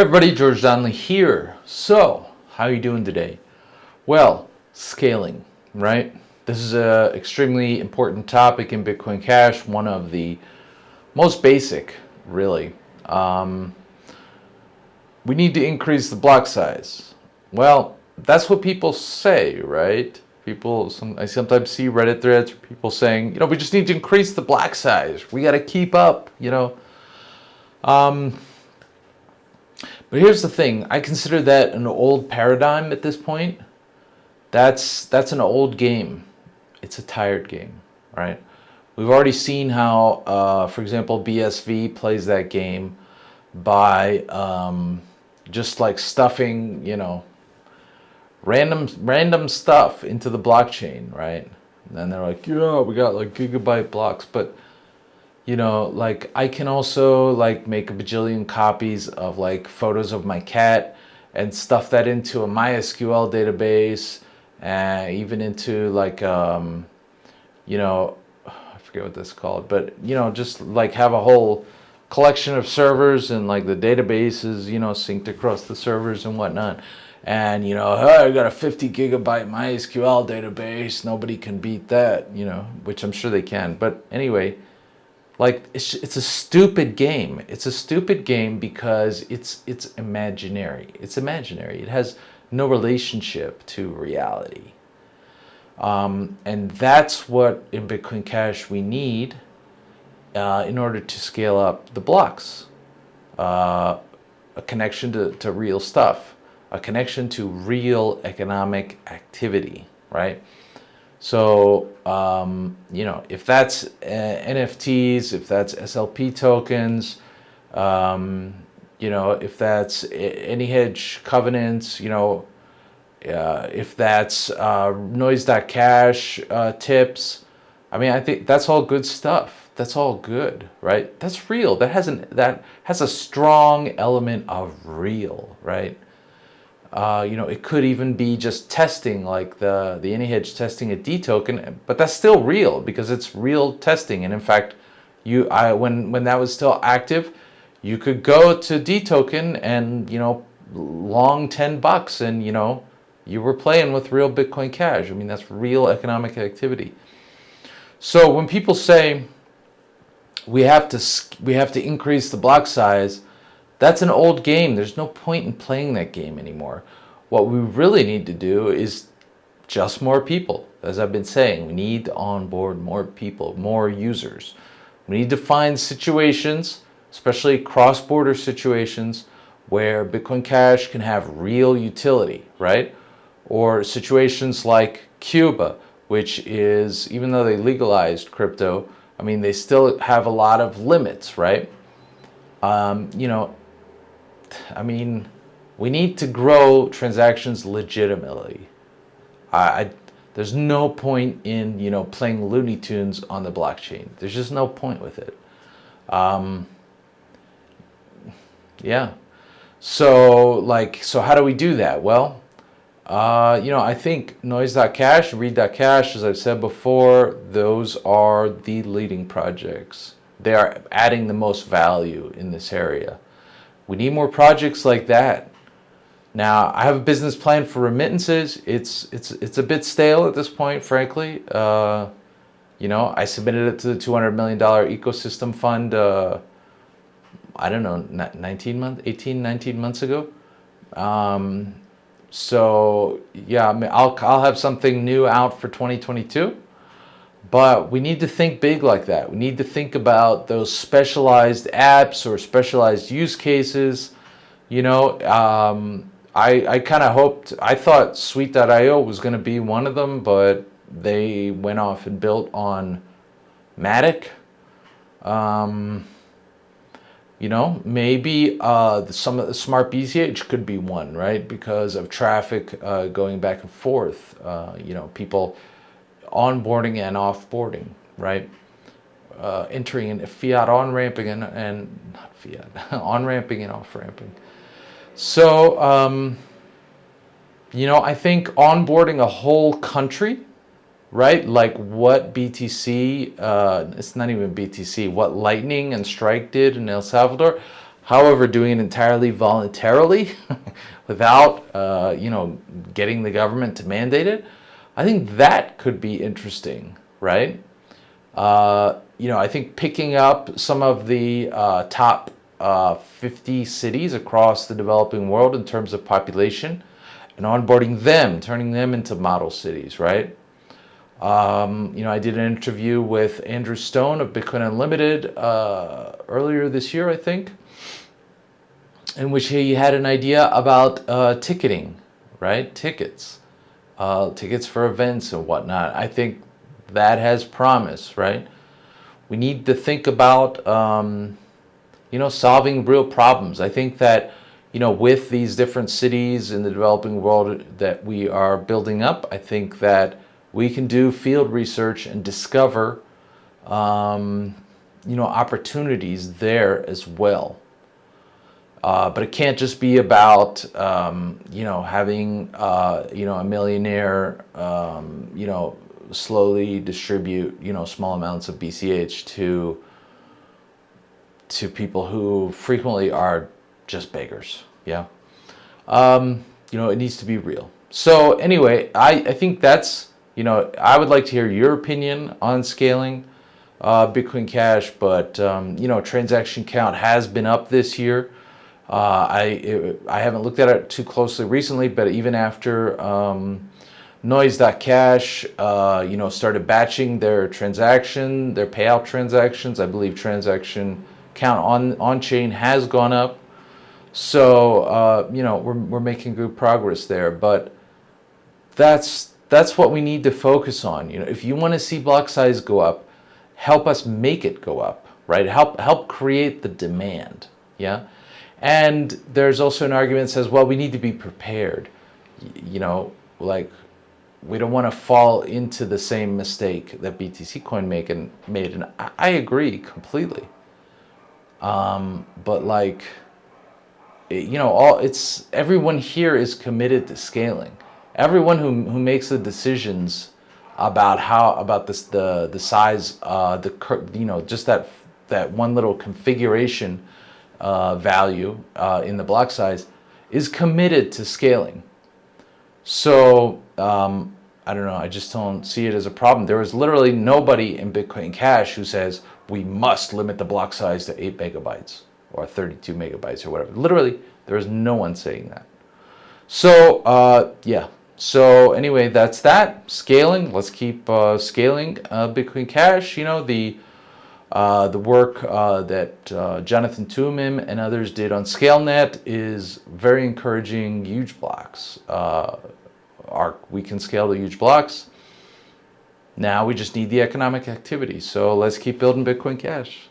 everybody, George Donnelly here. So, how are you doing today? Well, scaling, right? This is a extremely important topic in Bitcoin Cash, one of the most basic, really. Um, we need to increase the block size. Well, that's what people say, right? People, some, I sometimes see Reddit threads, people saying, you know, we just need to increase the block size. We got to keep up, you know. Um, but here's the thing, I consider that an old paradigm at this point. That's, that's an old game. It's a tired game, right? We've already seen how, uh, for example, BSV plays that game by um, just like stuffing, you know, random random stuff into the blockchain, right? And then they're like, yeah, we got like gigabyte blocks, but you know, like I can also like make a bajillion copies of like photos of my cat and stuff that into a MySQL database and even into like, um, you know, I forget what that's called, but you know, just like have a whole collection of servers and like the databases, you know, synced across the servers and whatnot. And, you know, oh, I got a 50 gigabyte MySQL database. Nobody can beat that, you know, which I'm sure they can. But anyway, like it's, it's a stupid game. It's a stupid game because it's it's imaginary. It's imaginary. It has no relationship to reality. Um, and that's what in Bitcoin Cash we need uh, in order to scale up the blocks. Uh, a connection to, to real stuff. A connection to real economic activity right so, um, you know, if that's uh, NFTs, if that's SLP tokens, um, you know, if that's AnyHedge covenants, you know, uh, if that's uh, noise.cash uh, tips, I mean, I think that's all good stuff. That's all good, right? That's real. That has an that has a strong element of real, right? Uh, you know, it could even be just testing like the, the AnyHedge testing a Detoken, but that's still real because it's real testing. And in fact, you, I, when, when that was still active, you could go to Detoken and, you know, long 10 bucks and, you know, you were playing with real Bitcoin Cash. I mean, that's real economic activity. So when people say we have to, we have to increase the block size, that's an old game. There's no point in playing that game anymore. What we really need to do is just more people. As I've been saying, we need to onboard more people, more users. We need to find situations, especially cross-border situations, where Bitcoin Cash can have real utility, right? Or situations like Cuba, which is, even though they legalized crypto, I mean, they still have a lot of limits, right? Um, you know, I mean, we need to grow transactions legitimately. I, I, there's no point in, you know, playing Looney Tunes on the blockchain. There's just no point with it. Um, yeah. So, like, so how do we do that? Well, uh, you know, I think noise.cash, read.cash, as I've said before, those are the leading projects. They are adding the most value in this area. We need more projects like that. Now, I have a business plan for remittances. It's it's it's a bit stale at this point, frankly. Uh, you know, I submitted it to the $200 million ecosystem fund, uh, I don't know, 19 months, 18, 19 months ago. Um, so yeah, I mean, I'll, I'll have something new out for 2022. But we need to think big like that. We need to think about those specialized apps or specialized use cases. You know, um, I, I kind of hoped, I thought Sweet.io was going to be one of them, but they went off and built on Matic. Um, you know, maybe uh, some of the Smart BCH could be one, right? Because of traffic uh, going back and forth. Uh, you know, people onboarding and offboarding, right? Uh, entering and fiat on-ramping and, and not fiat, on-ramping and off-ramping. So, um, you know, I think onboarding a whole country, right? Like what BTC, uh, it's not even BTC, what Lightning and Strike did in El Salvador, However, doing it entirely voluntarily without, uh, you know, getting the government to mandate it, I think that could be interesting, right? Uh, you know, I think picking up some of the uh, top uh, 50 cities across the developing world in terms of population and onboarding them, turning them into model cities, right? Um, you know, I did an interview with Andrew Stone of Bitcoin Unlimited uh, earlier this year, I think, in which he had an idea about uh, ticketing, right? Tickets, uh, tickets for events and whatnot. I think that has promise, right? We need to think about, um, you know, solving real problems. I think that, you know, with these different cities in the developing world that we are building up, I think that we can do field research and discover, um, you know, opportunities there as well. Uh, but it can't just be about, um, you know, having, uh, you know, a millionaire, um, you know, slowly distribute, you know, small amounts of BCH to, to people who frequently are just beggars. Yeah. Um, you know, it needs to be real. So anyway, I, I think that's, you know, I would like to hear your opinion on scaling uh, Bitcoin Cash, but, um, you know, transaction count has been up this year. Uh, I, it, I haven't looked at it too closely recently, but even after um, Noise.cash, uh, you know, started batching their transaction, their payout transactions, I believe transaction count on, on chain has gone up. So, uh, you know, we're, we're making good progress there, but that's that's what we need to focus on. You know, if you want to see block size go up, help us make it go up, right? Help help create the demand, yeah. And there's also an argument that says, well, we need to be prepared. You know, like we don't want to fall into the same mistake that BTC Coin make and made, and I agree completely. Um, but like, you know, all it's everyone here is committed to scaling everyone who, who makes the decisions about how about this the the size uh, the you know just that that one little configuration uh, value uh, in the block size is committed to scaling. So um, I don't know. I just don't see it as a problem. There is literally nobody in Bitcoin Cash who says we must limit the block size to eight megabytes or 32 megabytes or whatever. Literally, there is no one saying that. So uh, yeah, so anyway, that's that. Scaling, let's keep uh, scaling uh, Bitcoin Cash. You know, the uh, the work uh, that uh, Jonathan Toomim and others did on ScaleNet is very encouraging huge blocks. Uh, our, we can scale the huge blocks. Now we just need the economic activity. So let's keep building Bitcoin Cash.